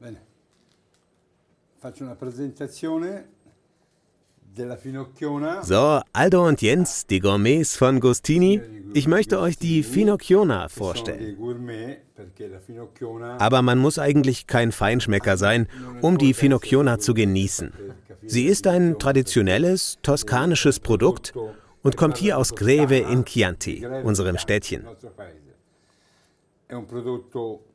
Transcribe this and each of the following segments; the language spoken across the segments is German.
Bene. Faccio una presentazione. So, Aldo und Jens, die Gourmets von Gustini. Ich möchte euch die Finocchiona vorstellen. Aber man muss eigentlich kein Feinschmecker sein, um die Finocchiona zu genießen. Sie ist ein traditionelles toskanisches Produkt und kommt hier aus Greve in Chianti, unserem Städtchen. È un prodotto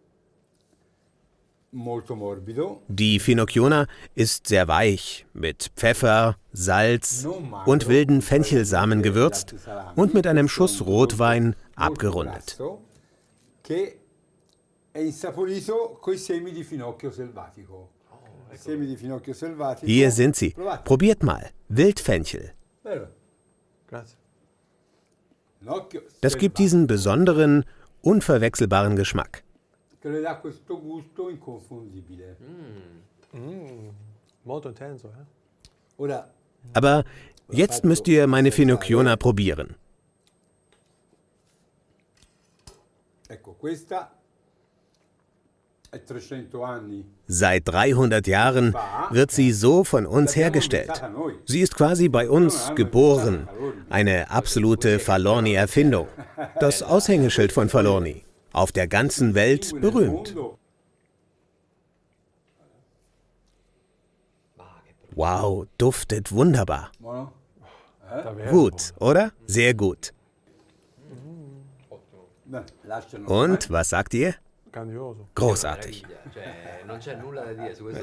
Die Finocchiona ist sehr weich, mit Pfeffer, Salz und wilden Fenchelsamen gewürzt und mit einem Schuss Rotwein abgerundet. selvatico. Hier sind sie. Probiert mal. Wildfenchel. Das gibt diesen besonderen, unverwechselbaren Geschmack. Che le dà questo gusto inconfondibile. Molto intenso, eh? Ora, Aber jetzt müsst ihr meine Finocchiona probieren. ecco, questa è 300 anni. Seit 300 Jahren wird sie so von uns hergestellt. Sie ist quasi bei uns geboren. Eine absolute Falorni-Erfindung. Das Aushängeschild von Falorni. Auf der ganzen Welt berühmt. Wow, duftet wunderbar. Gut, oder? Sehr gut. Und, was sagt ihr? Großartig.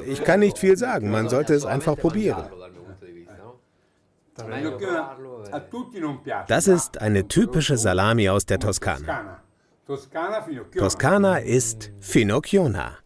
Ich kann nicht viel sagen, man sollte es einfach probieren. Das ist eine typische Salami aus der Toskana. Toskana ist Finocchiona.